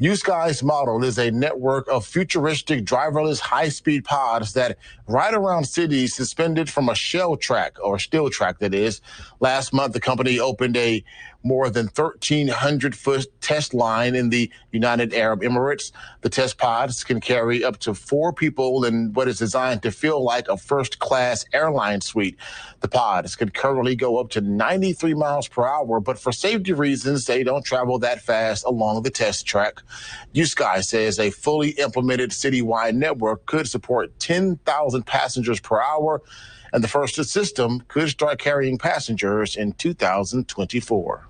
USky's model is a network of futuristic driverless high-speed pods that ride around cities suspended from a shell track or steel track that is. Last month, the company opened a more than 1,300 foot test line in the United Arab Emirates. The test pods can carry up to four people in what is designed to feel like a first class airline suite. The pods can currently go up to 93 miles per hour, but for safety reasons, they don't travel that fast along the test track. USky says a fully implemented citywide network could support 10,000 passengers per hour and the first system could start carrying passengers in 2024.